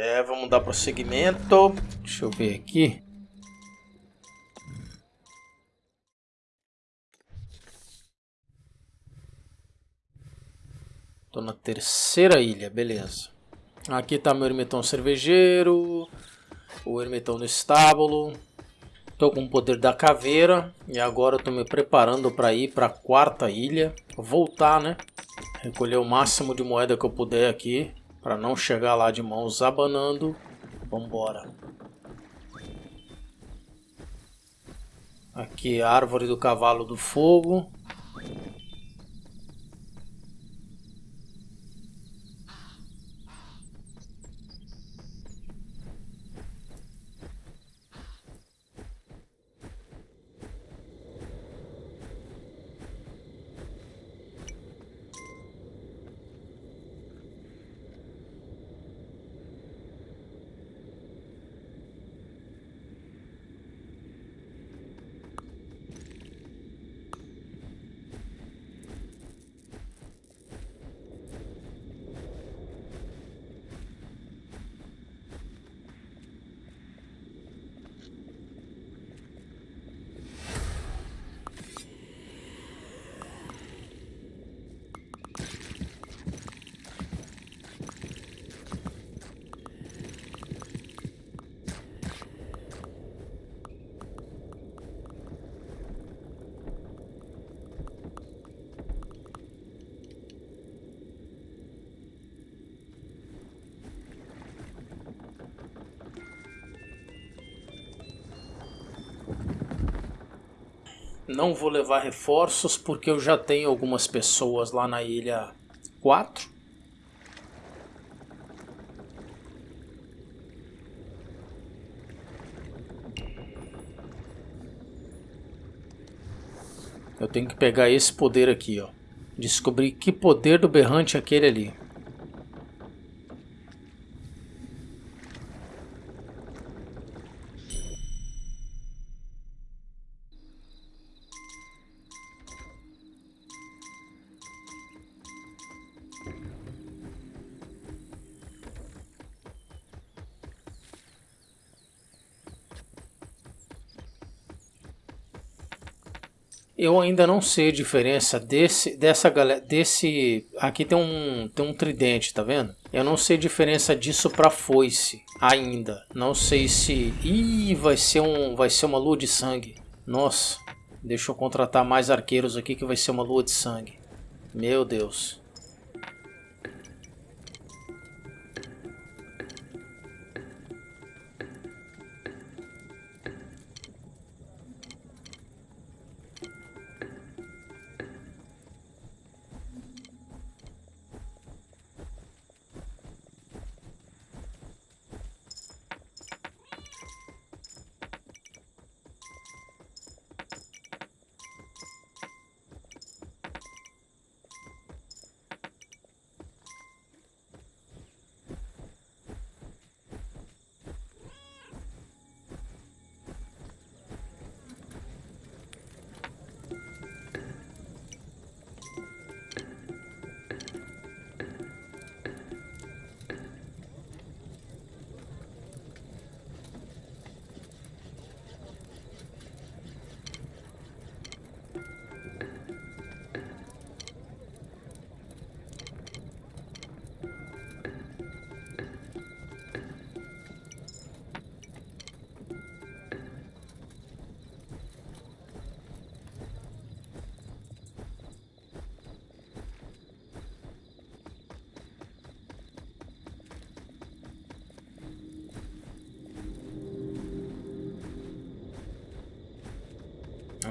É, vamos dar prosseguimento. Deixa eu ver aqui. Tô na terceira ilha, beleza. Aqui tá meu ermitão cervejeiro, o ermitão do estábulo. Tô com o poder da caveira e agora eu tô me preparando para ir para a quarta ilha. Voltar, né? Recolher o máximo de moeda que eu puder aqui para não chegar lá de mãos abanando. Vambora. Aqui árvore do cavalo do fogo. Não vou levar reforços porque eu já tenho algumas pessoas lá na ilha 4. Eu tenho que pegar esse poder aqui, ó. Descobrir que poder do berrante é aquele ali. Eu ainda não sei a diferença desse, dessa galera, desse, aqui tem um, tem um tridente, tá vendo? Eu não sei a diferença disso para foice ainda. Não sei se, ih, vai ser um, vai ser uma lua de sangue. Nossa, deixa eu contratar mais arqueiros aqui que vai ser uma lua de sangue. Meu Deus.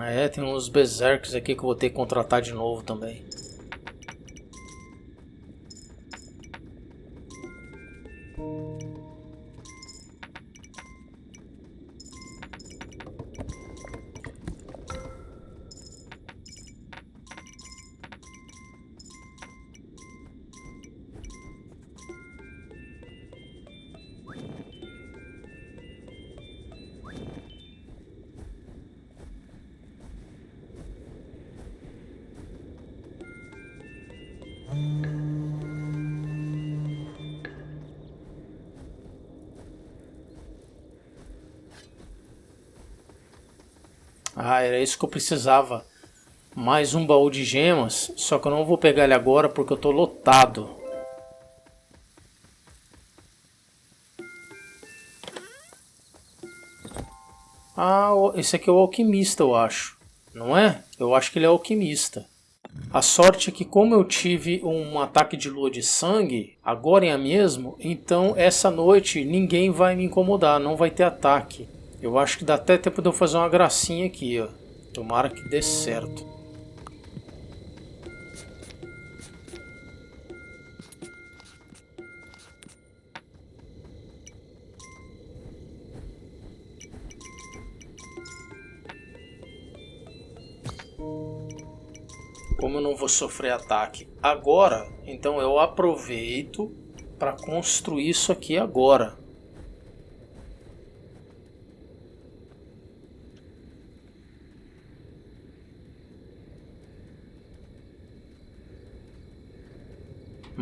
É, tem uns berserks aqui que eu vou ter que contratar de novo também. Ah, era isso que eu precisava. Mais um baú de gemas. Só que eu não vou pegar ele agora porque eu tô lotado. Ah, esse aqui é o alquimista, eu acho. Não é? Eu acho que ele é alquimista. A sorte é que como eu tive um ataque de lua de sangue, agora é mesmo, então essa noite ninguém vai me incomodar, não vai ter ataque. Eu acho que dá até tempo de eu fazer uma gracinha aqui, ó. Tomara que dê certo. como eu não vou sofrer ataque agora, então eu aproveito para construir isso aqui agora.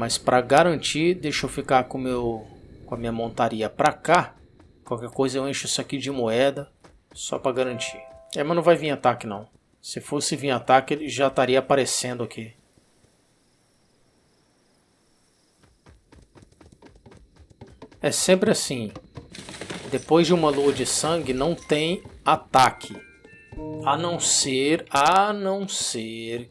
Mas para garantir, deixa eu ficar com, meu, com a minha montaria para cá. Qualquer coisa eu encho isso aqui de moeda, só para garantir. É, mas não vai vir ataque não. Se fosse vir ataque, ele já estaria aparecendo aqui. É sempre assim. Depois de uma lua de sangue, não tem ataque. A não ser, a não ser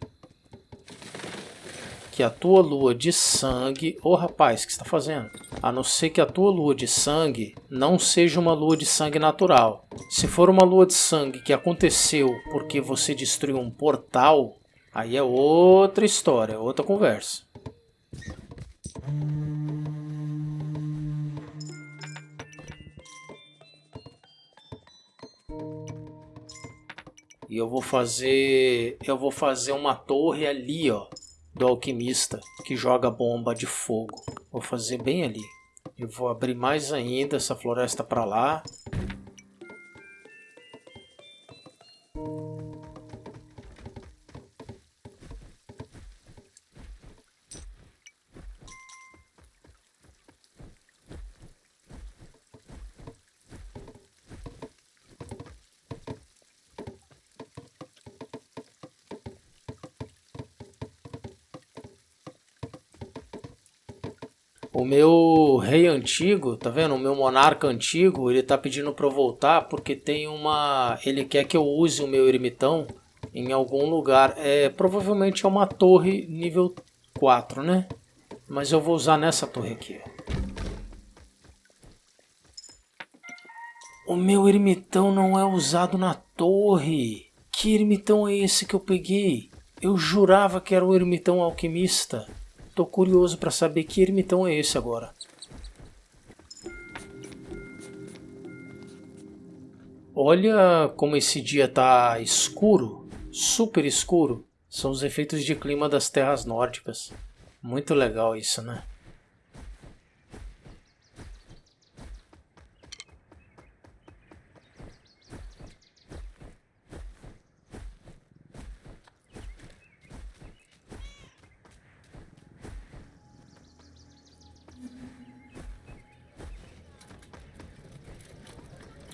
que a tua lua de sangue... Ô oh, rapaz, o que está fazendo? A não ser que a tua lua de sangue não seja uma lua de sangue natural. Se for uma lua de sangue que aconteceu porque você destruiu um portal, aí é outra história, outra conversa. E eu vou fazer, eu vou fazer uma torre ali, ó do alquimista que joga bomba de fogo. Vou fazer bem ali. Eu vou abrir mais ainda essa floresta para lá. O meu rei antigo, tá vendo? O meu monarca antigo, ele tá pedindo para eu voltar porque tem uma... Ele quer que eu use o meu ermitão em algum lugar. É, provavelmente é uma torre nível 4, né? Mas eu vou usar nessa torre aqui. O meu ermitão não é usado na torre. Que ermitão é esse que eu peguei? Eu jurava que era o ermitão alquimista. Tô curioso para saber que ermitão é esse agora. Olha como esse dia tá escuro, super escuro. São os efeitos de clima das terras nórdicas. Muito legal isso, né?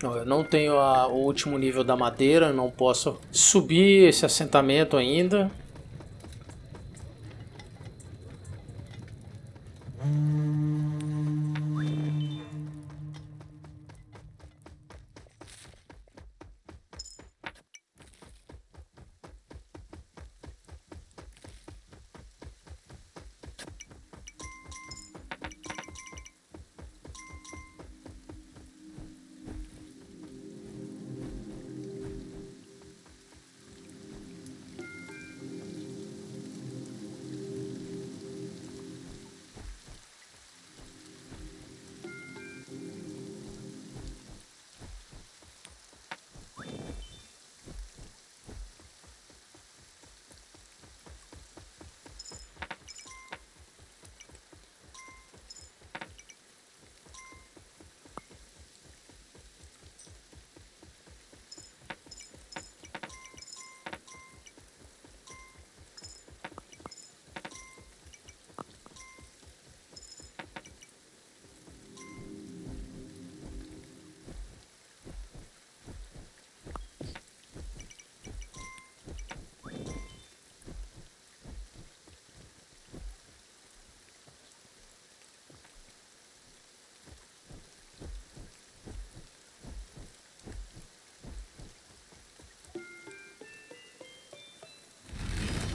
Eu não tenho a, o último nível da madeira, não posso subir esse assentamento ainda.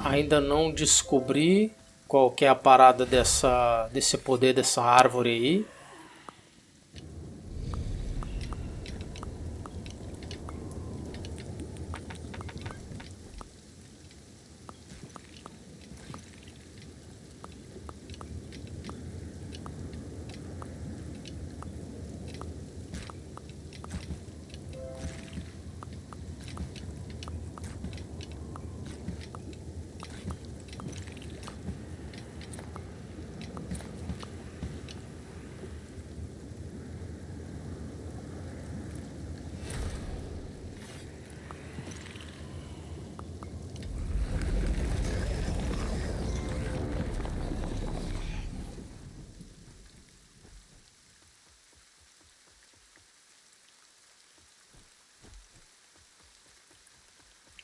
Ainda não descobri qual que é a parada dessa, desse poder dessa árvore aí.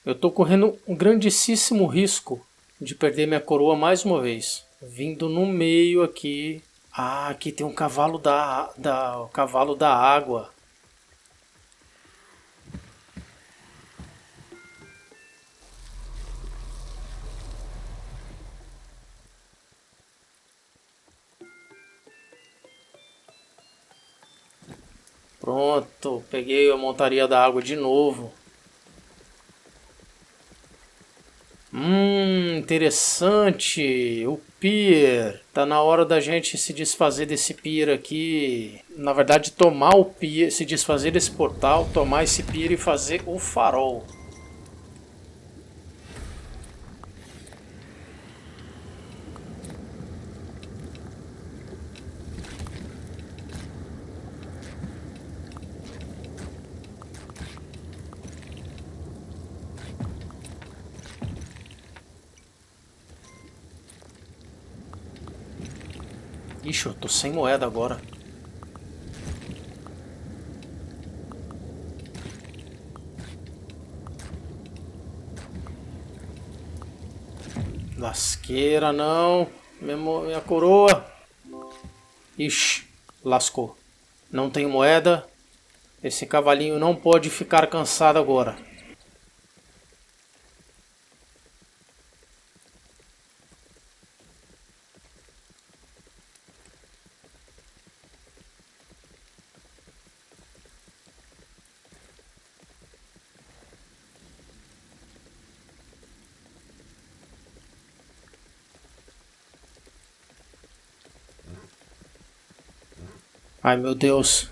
Eu estou correndo um grandíssimo risco de perder minha coroa mais uma vez. Vindo no meio aqui. Ah, aqui tem um cavalo da, da, o cavalo da água. Pronto, peguei a montaria da água de novo. Hum, interessante. O pier. Tá na hora da gente se desfazer desse pier aqui. Na verdade, tomar o pier, se desfazer desse portal, tomar esse pier e fazer o farol. Ixi, eu tô sem moeda agora. Lasqueira, não. Minha, coroa. Ixi, lascou. Não tenho moeda. Esse cavalinho não pode ficar cansado agora. Ai meu Deus.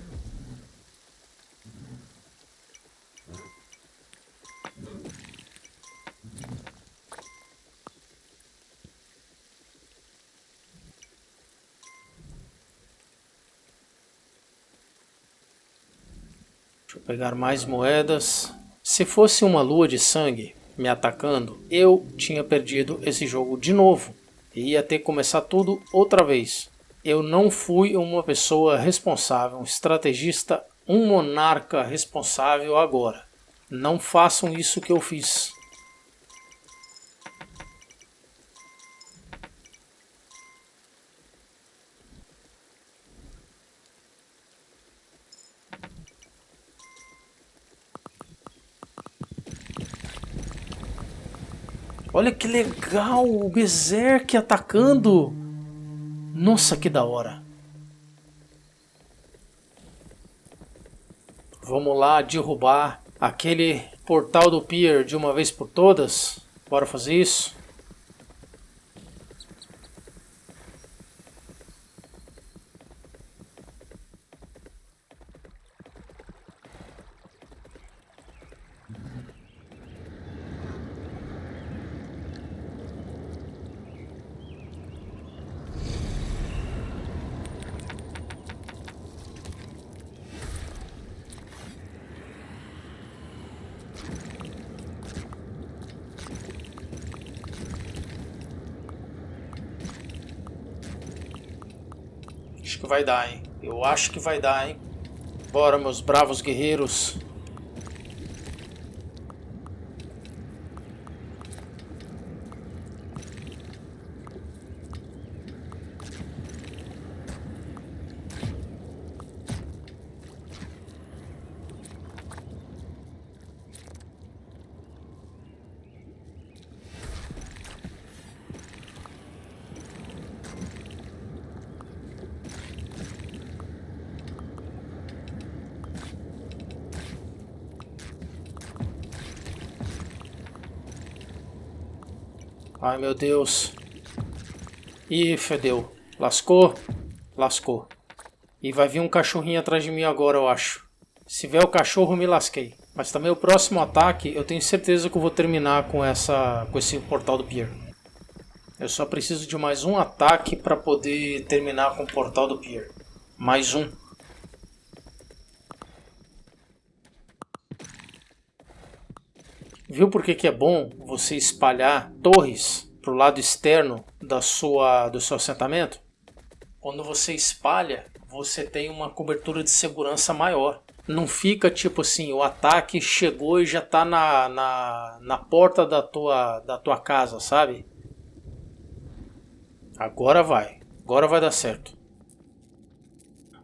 Deixa eu pegar mais moedas. Se fosse uma lua de sangue me atacando, eu tinha perdido esse jogo de novo. E ia ter que começar tudo outra vez. Eu não fui uma pessoa responsável, um estrategista, um monarca responsável agora. Não façam isso que eu fiz. Olha que legal, o Berserk atacando. Nossa, que da hora. Vamos lá derrubar aquele portal do pier de uma vez por todas. Bora fazer isso. Acho que vai dar, hein? Eu acho que vai dar, hein? Bora, meus bravos guerreiros. Ai, meu Deus. Ih, fedeu. Lascou? Lascou. E vai vir um cachorrinho atrás de mim agora, eu acho. Se vier o cachorro, me lasquei. Mas também o próximo ataque, eu tenho certeza que eu vou terminar com, essa, com esse portal do Pier. Eu só preciso de mais um ataque para poder terminar com o portal do Pier. Mais um. Viu por que, que é bom você espalhar torres para o lado externo da sua, do seu assentamento? Quando você espalha, você tem uma cobertura de segurança maior. Não fica tipo assim, o ataque chegou e já está na, na, na porta da tua, da tua casa, sabe? Agora vai. Agora vai dar certo.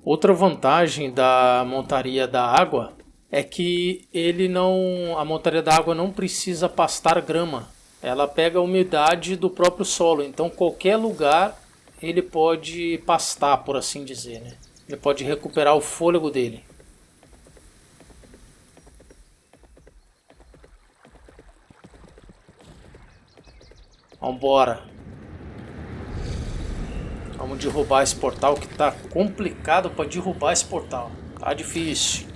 Outra vantagem da montaria da água é que ele não, a montaria da água não precisa pastar grama. Ela pega a umidade do próprio solo, então qualquer lugar ele pode pastar, por assim dizer, né? Ele pode recuperar o fôlego dele. Vambora. Vamos derrubar esse portal que tá complicado para derrubar esse portal. Tá difícil.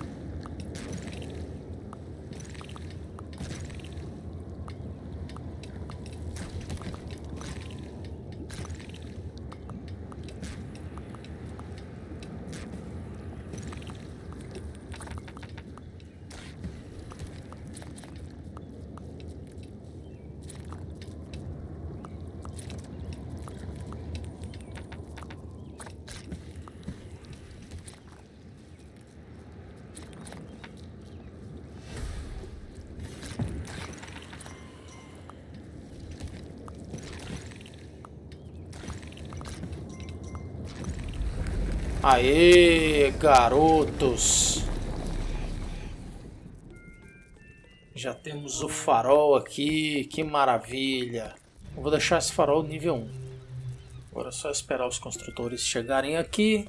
Aê, garotos! Já temos o farol aqui, que maravilha! Eu vou deixar esse farol nível 1. Agora é só esperar os construtores chegarem aqui.